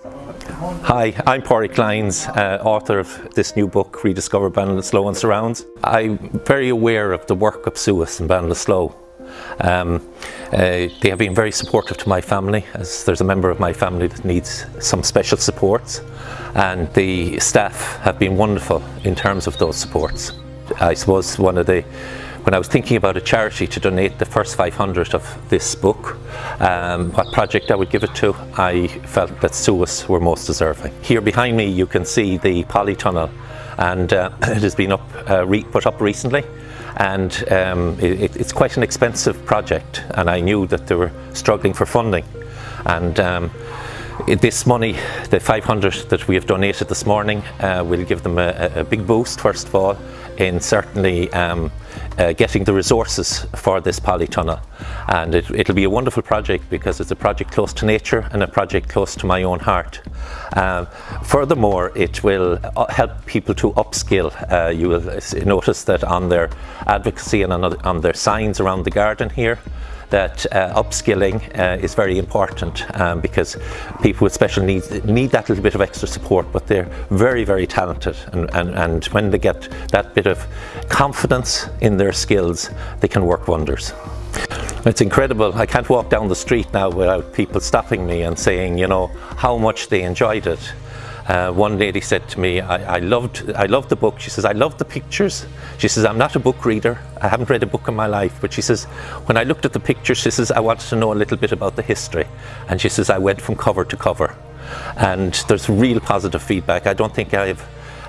Hi, I'm Pádraig Kleins, uh, author of this new book, Rediscover Ballinasloe and Surrounds. I'm very aware of the work of SUAS in Ballinasloe. Um, uh, they have been very supportive to my family as there's a member of my family that needs some special supports and the staff have been wonderful in terms of those supports. I suppose one of the when I was thinking about a charity to donate the first 500 of this book, um, what project I would give it to, I felt that SUAS were most deserving. Here behind me you can see the polytunnel and uh, it has been up, uh, put up recently and um, it, it's quite an expensive project and I knew that they were struggling for funding and um, this money, the 500 that we have donated this morning, uh, will give them a, a, big boost first of all in certainly um, uh, getting the resources for this polytunnel and it, will be a wonderful project because it's a project close to nature and a project close to my own heart. Um, furthermore it will uh, help people to upskill. Uh, you will notice that on their advocacy and on, on their signs around the garden here that uh, upskilling uh, is very important um, because people with special needs need that little bit of extra support but they're very very talented and, and, and when they get that bit of confidence in their skills they can work wonders. It's incredible. I can't walk down the street now without people stopping me and saying, you know, how much they enjoyed it. Uh, one lady said to me, I, I, loved, I loved the book. She says, I love the pictures. She says, I'm not a book reader. I haven't read a book in my life. But she says, when I looked at the pictures, she says, I wanted to know a little bit about the history. And she says, I went from cover to cover. And there's real positive feedback. I don't think I've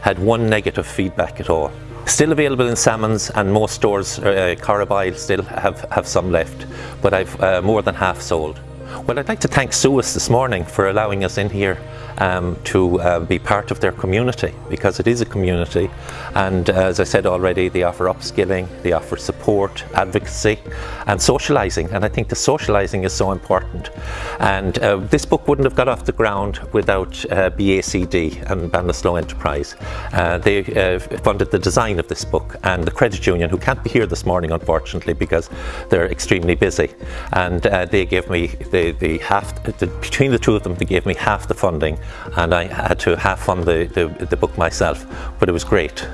had one negative feedback at all. Still available in Salmons and most stores, uh, Carabile still have, have some left, but I've uh, more than half sold. Well, I'd like to thank SUAS this morning for allowing us in here um, to uh, be part of their community because it is a community. And uh, as I said already they offer upskilling, they offer support, advocacy and socialising and I think the socialising is so important. And uh, this book wouldn't have got off the ground without uh, BACD and Ballinasloe Enterprise. Uh, they uh, funded the design of this book and the credit union who can't be here this morning unfortunately because they're extremely busy. And they gave me the, the half, the, between the two of them they gave me half the funding and I had to half fund the, the, the book myself, but it was great.